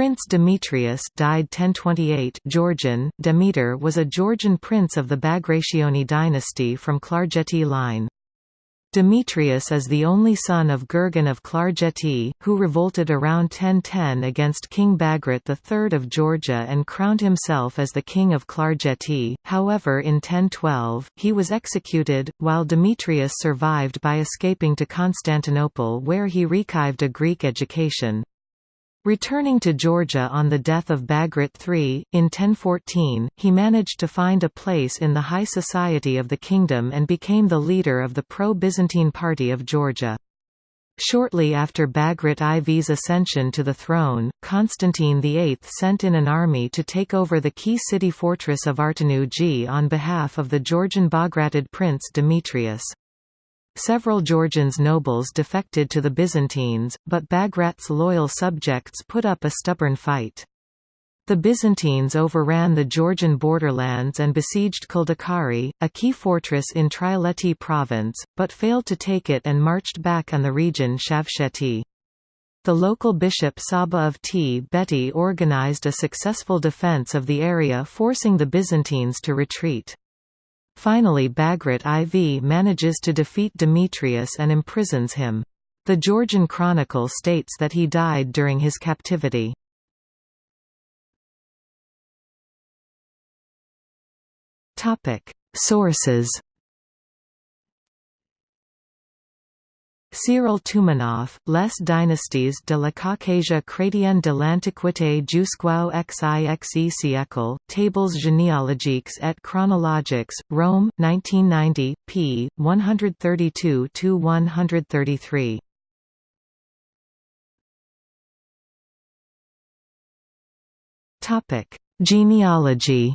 Prince Demetrius died 1028 Georgian, Demetre was a Georgian prince of the Bagrationi dynasty from Klarjeti line. Demetrius is the only son of Gurgen of Klarjeti, who revolted around 1010 against King Bagrat III of Georgia and crowned himself as the king of Klarjeti. However in 1012, he was executed, while Demetrius survived by escaping to Constantinople where he rekived a Greek education. Returning to Georgia on the death of Bagrat III, in 1014, he managed to find a place in the high society of the kingdom and became the leader of the pro-Byzantine party of Georgia. Shortly after Bagrat IV's ascension to the throne, Constantine VIII sent in an army to take over the key city fortress of Artanuji on behalf of the Georgian Bagratid prince Demetrius. Several Georgians nobles defected to the Byzantines, but Bagrat's loyal subjects put up a stubborn fight. The Byzantines overran the Georgian borderlands and besieged Kldekari, a key fortress in Trialeti province, but failed to take it and marched back on the region Shavsheti. The local bishop Saba of Tbeti organized a successful defense of the area forcing the Byzantines to retreat. Finally Bagrat IV manages to defeat Demetrius and imprisons him. The Georgian Chronicle states that he died during his captivity. Sources Cyril Toumanoff, Les dynasties de la Caucasia chrétienne de l'Antiquité jusqu'au XIXe siècle, Tables généalogiques et chronologiques, Rome, 1990, p. 132–133. Genealogy